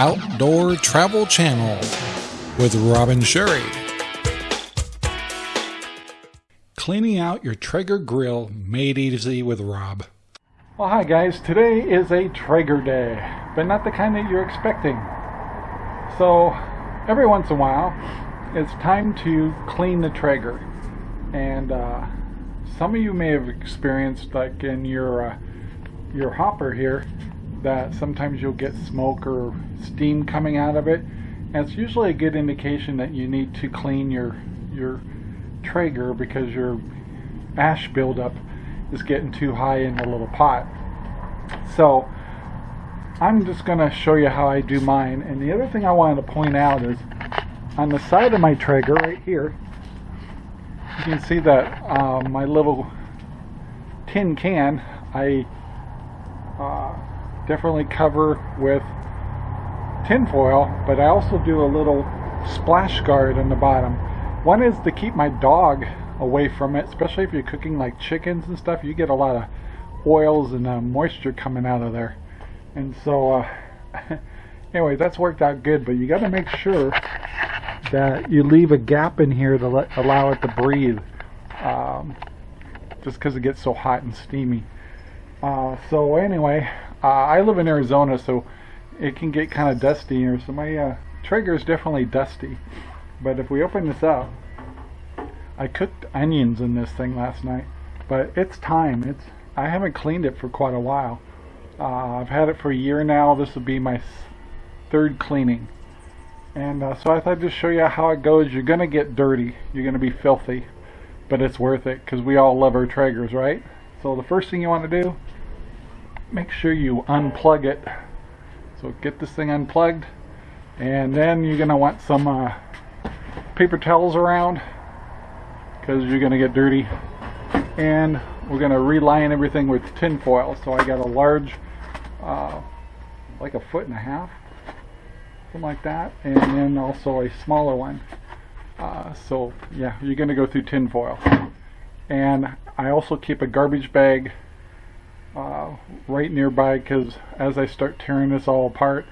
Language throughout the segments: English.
Outdoor Travel Channel with Robin Sherry. Cleaning out your Traeger grill made easy with Rob. Well, hi guys. Today is a Traeger day, but not the kind that you're expecting. So, every once in a while, it's time to clean the Traeger. And uh, some of you may have experienced, like in your uh, your hopper here, that sometimes you'll get smoke or steam coming out of it. And it's usually a good indication that you need to clean your your Traeger because your ash buildup is getting too high in the little pot. So I'm just going to show you how I do mine. And the other thing I wanted to point out is on the side of my Traeger right here, you can see that uh, my little tin can, I uh, definitely cover with tin foil, but I also do a little splash guard on the bottom. One is to keep my dog away from it, especially if you're cooking like chickens and stuff. You get a lot of oils and uh, moisture coming out of there. And so, uh, anyway, that's worked out good, but you got to make sure that you leave a gap in here to let, allow it to breathe, um, just because it gets so hot and steamy. Uh, so anyway, uh, I live in Arizona, so it can get kind of dusty here. So my uh, Traeger is definitely dusty. But if we open this up, I cooked onions in this thing last night, but it's time. It's I haven't cleaned it for quite a while. Uh, I've had it for a year now. This will be my third cleaning. And uh, so I thought I'd just show you how it goes. You're going to get dirty. You're going to be filthy. But it's worth it because we all love our Traegers, right? So the first thing you want to do, make sure you unplug it. So get this thing unplugged. And then you're going to want some uh, paper towels around because you're going to get dirty. And we're going to reline everything with tin foil. So I got a large, uh, like a foot and a half, something like that, and then also a smaller one. Uh, so yeah, you're going to go through tin foil. And I also keep a garbage bag uh, right nearby because as I start tearing this all apart,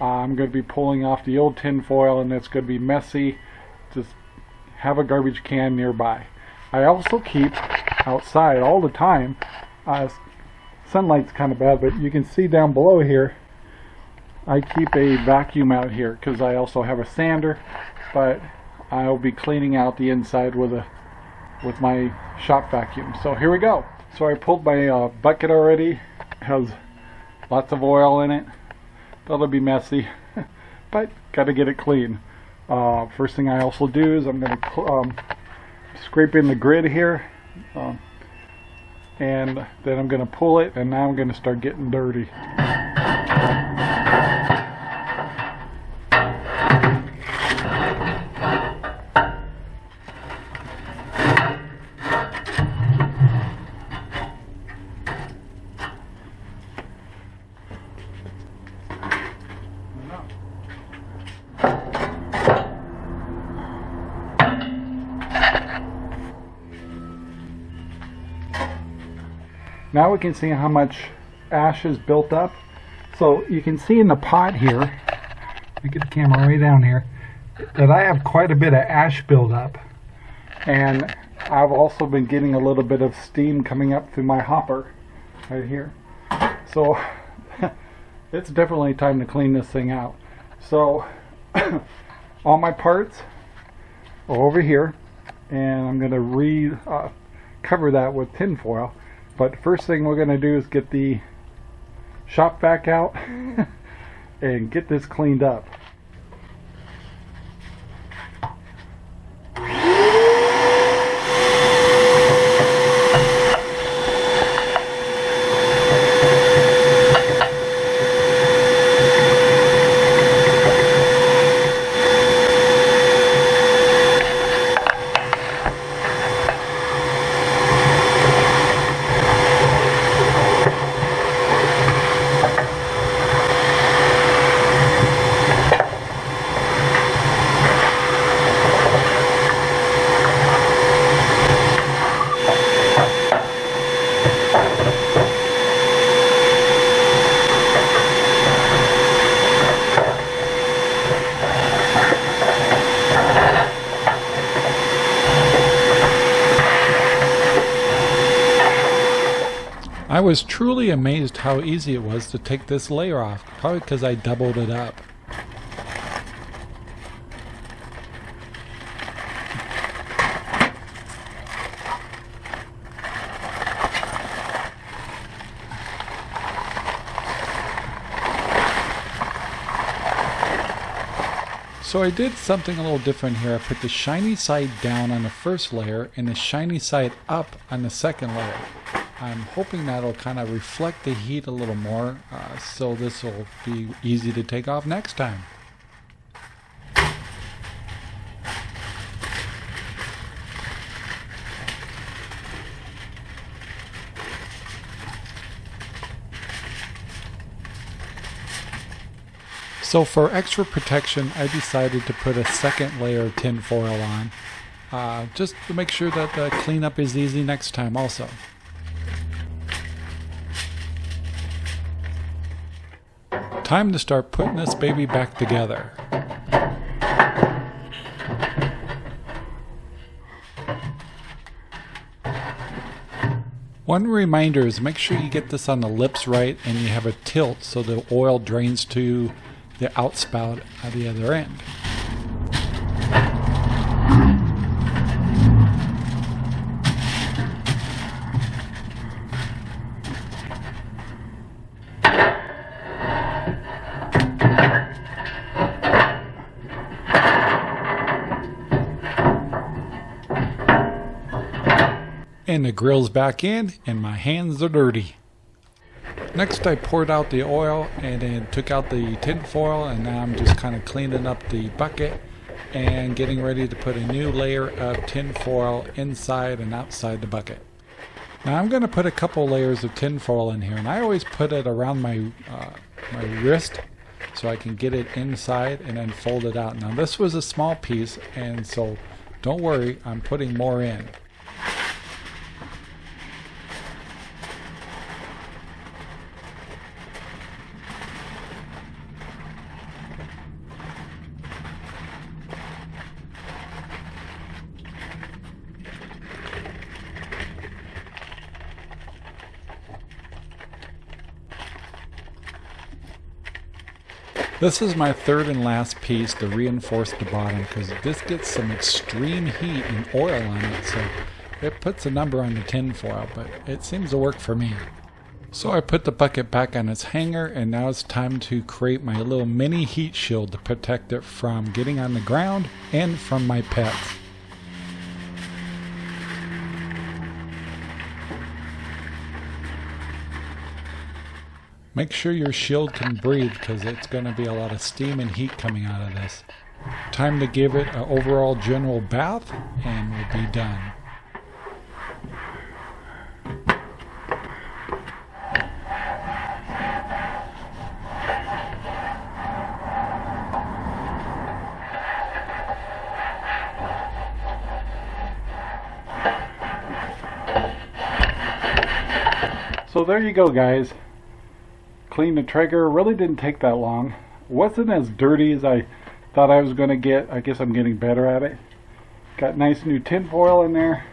uh, I'm going to be pulling off the old tin foil and it's going to be messy. Just have a garbage can nearby. I also keep outside all the time. Uh, sunlight's kind of bad, but you can see down below here, I keep a vacuum out here because I also have a sander, but I'll be cleaning out the inside with a with my shop vacuum. So here we go. So I pulled my uh, bucket already. It has lots of oil in it. That'll be messy, but got to get it clean. Uh, first thing I also do is I'm going to um, scrape in the grid here. Um, and then I'm going to pull it and now I'm going to start getting dirty. Now we can see how much ash is built up. So you can see in the pot here, me get the camera way down here, that I have quite a bit of ash buildup. And I've also been getting a little bit of steam coming up through my hopper right here. So it's definitely time to clean this thing out. So all my parts are over here and I'm going to re uh, cover that with tin foil but first thing we're going to do is get the shop vac out mm-hmm. and get this cleaned up. I was truly amazed how easy it was to take this layer off, probably because I doubled it up. So I did something a little different here. I put the shiny side down on the first layer and the shiny side up on the second layer. I'm hoping that'll kind of reflect the heat a little more uh, so this will be easy to take off next time. So for extra protection, I decided to put a second layer of tin foil on, uh, just to make sure that the cleanup is easy next time also. Time to start putting this baby back together. One reminder is make sure you get this on the lips right and you have a tilt so the oil drains to the outspout at the other end. And the grill's back in and my hands are dirty. Next I poured out the oil and then took out the tin foil and now I'm just kind of cleaning up the bucket and getting ready to put a new layer of tin foil inside and outside the bucket. Now I'm going to put a couple layers of tin foil in here and I always put it around my, uh, my wrist so I can get it inside and then fold it out. Now this was a small piece and so don't worry I'm putting more in. This is my third and last piece to reinforce the bottom because this gets some extreme heat and oil on it so it puts a number on the tin foil but it seems to work for me. So I put the bucket back on its hanger and now it's time to create my little mini heat shield to protect it from getting on the ground and from my pets. Make sure your shield can breathe because it's going to be a lot of steam and heat coming out of this. Time to give it an overall general bath and we'll be done. So there you go guys clean the Traeger. Really didn't take that long. Wasn't as dirty as I thought I was going to get. I guess I'm getting better at it. Got nice new tin foil in there.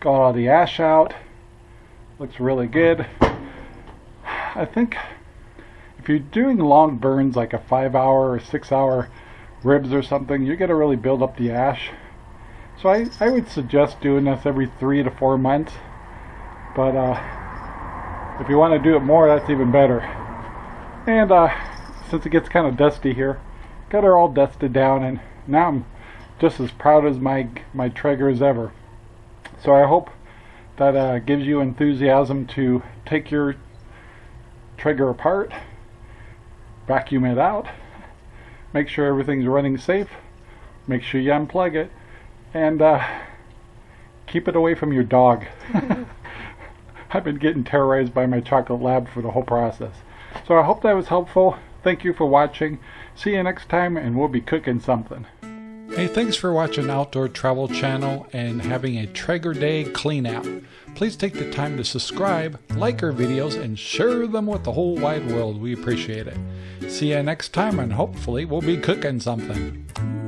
Got all the ash out. Looks really good. I think if you're doing long burns like a five hour or six hour ribs or something, you're going to really build up the ash. So I, I would suggest doing this every three to four months. But uh, if you want to do it more, that's even better. And uh, since it gets kind of dusty here, got her all dusted down, and now I'm just as proud as my my Traeger as ever. So I hope that uh, gives you enthusiasm to take your Traeger apart, vacuum it out, make sure everything's running safe, make sure you unplug it, and uh, keep it away from your dog. I've been getting terrorized by my chocolate lab for the whole process. So I hope that was helpful. Thank you for watching. See you next time and we'll be cooking something. Hey, thanks for watching Outdoor Travel Channel and having a Traeger Day clean out. Please take the time to subscribe, like our videos, and share them with the whole wide world. We appreciate it. See you next time and hopefully we'll be cooking something.